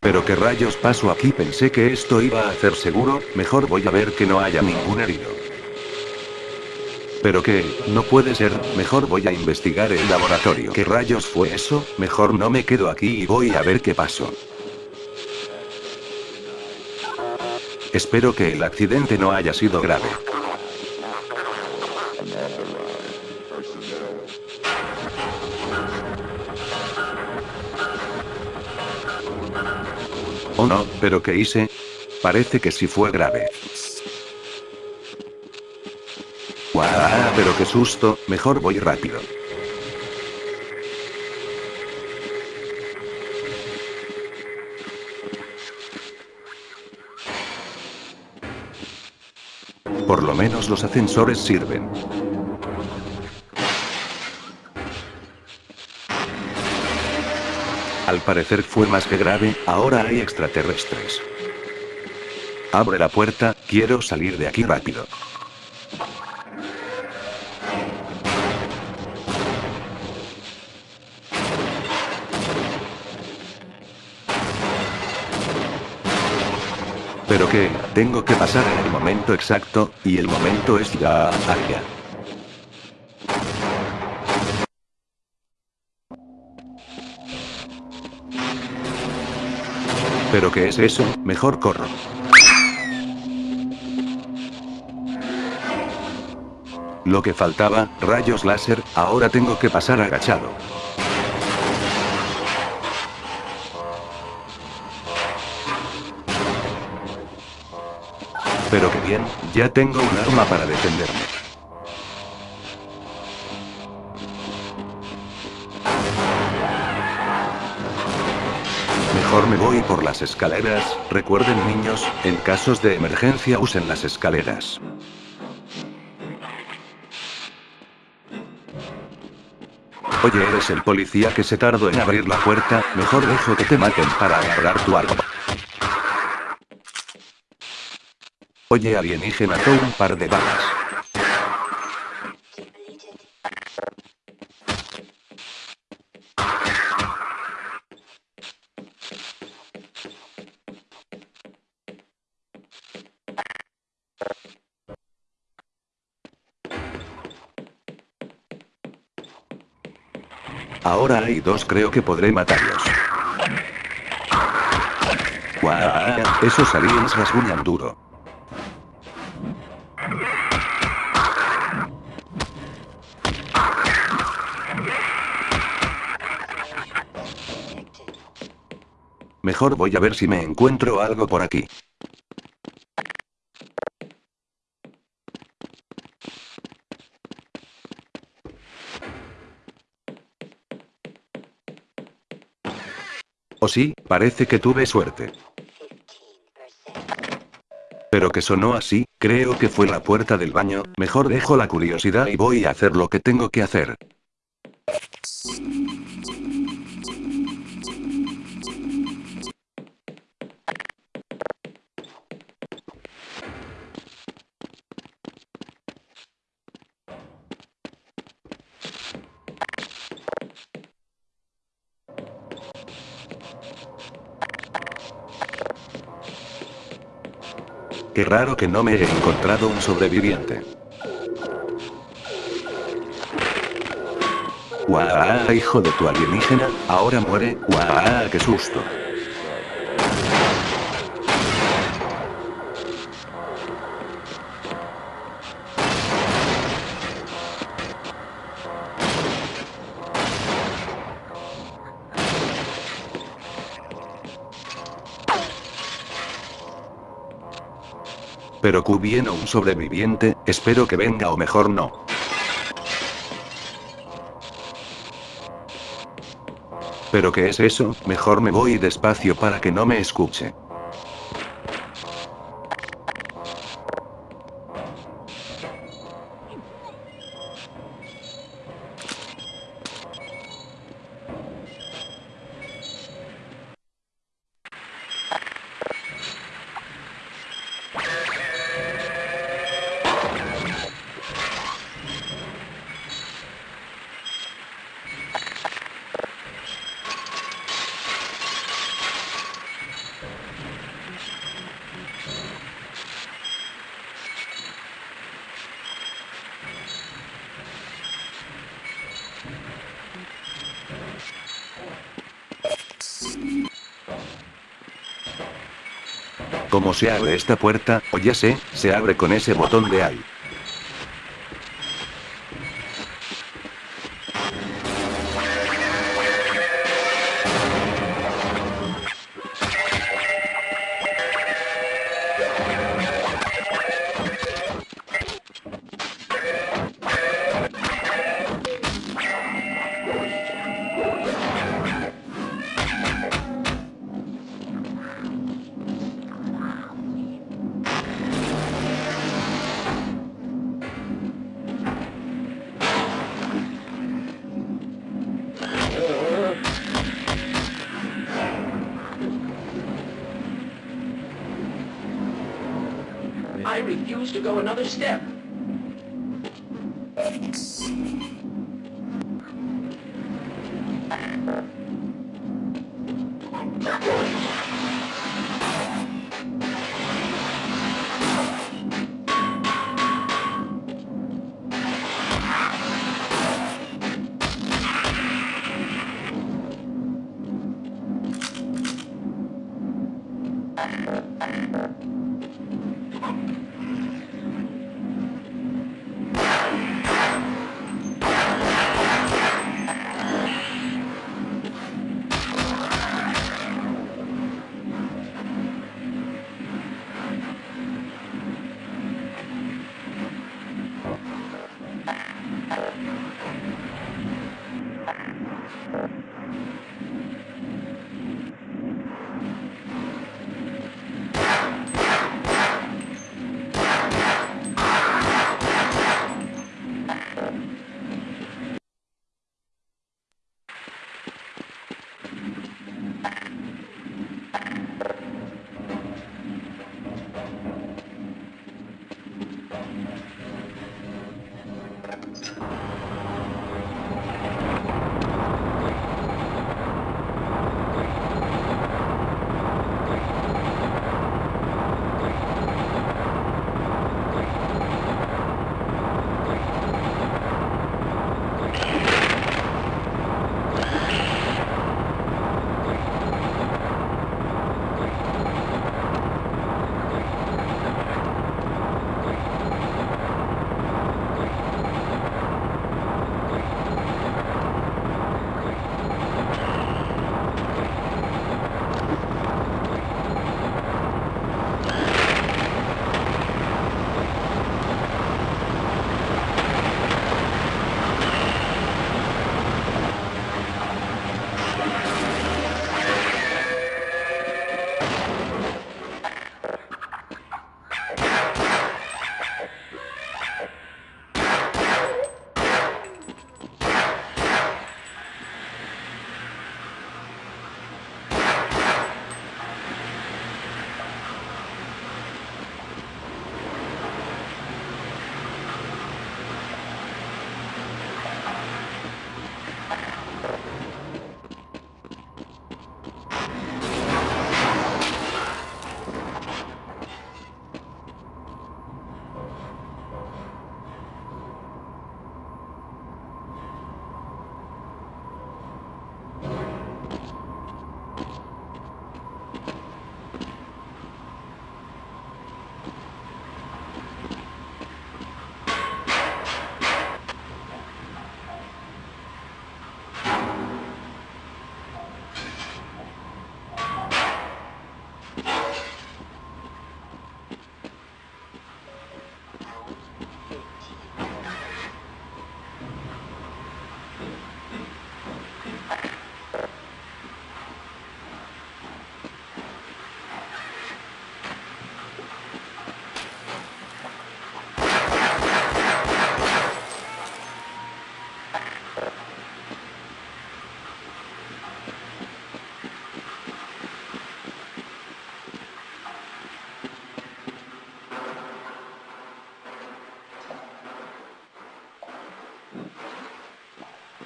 Pero qué rayos pasó aquí pensé que esto iba a hacer seguro, mejor voy a ver que no haya ningún herido. Pero que, no puede ser, mejor voy a investigar el laboratorio. ¿Qué rayos fue eso? Mejor no me quedo aquí y voy a ver qué pasó. Espero que el accidente no haya sido grave. No, pero ¿qué hice? Parece que sí fue grave. ¡Guau! Pero qué susto, mejor voy rápido. Por lo menos los ascensores sirven. Al parecer fue más que grave, ahora hay extraterrestres. Abre la puerta, quiero salir de aquí rápido. Pero que, tengo que pasar en el momento exacto, y el momento es ya, allá. ¿Pero qué es eso? Mejor corro. Lo que faltaba, rayos láser, ahora tengo que pasar agachado. Pero que bien, ya tengo un arma para defenderme. Me voy por las escaleras, recuerden niños, en casos de emergencia usen las escaleras. Oye, eres el policía que se tardó en abrir la puerta, mejor dejo que te maten para agarrar tu arma. Oye, alienígena, mató un par de balas. Ahora hay dos creo que podré matarlos. ¡Guau! Esos aliens rasguñan duro. Mejor voy a ver si me encuentro algo por aquí. Sí, parece que tuve suerte. Pero que sonó así, creo que fue la puerta del baño, mejor dejo la curiosidad y voy a hacer lo que tengo que hacer. Qué raro que no me he encontrado un sobreviviente. ¡Guau, hijo de tu alienígena! Ahora muere. ¡Guau, qué susto! Pero Q un sobreviviente, espero que venga o mejor no. ¿Pero qué es eso? Mejor me voy despacio para que no me escuche. ¿Cómo se abre esta puerta? O ya sé, se abre con ese botón de ahí. I refuse to go another step.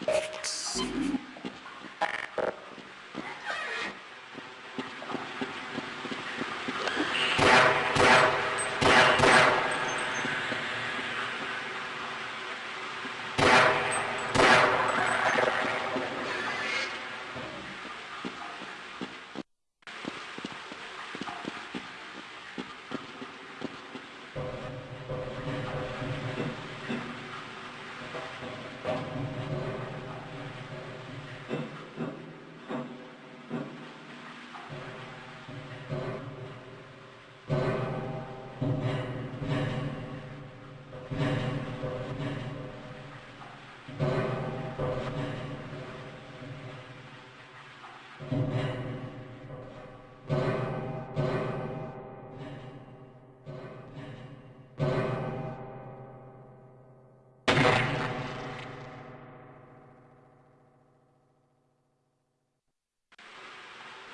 Let's see.